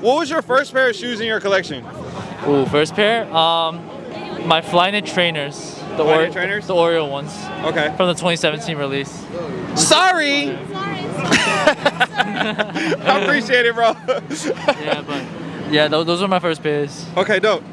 What was your first pair of shoes in your collection? Ooh, first pair. Um, my Flyknit trainers. The Flyknit trainers? The Oreo ones Okay. from the 2017 release. Sorry. I appreciate it, bro. Yeah, but yeah, those, those were my first pairs. okay, dope.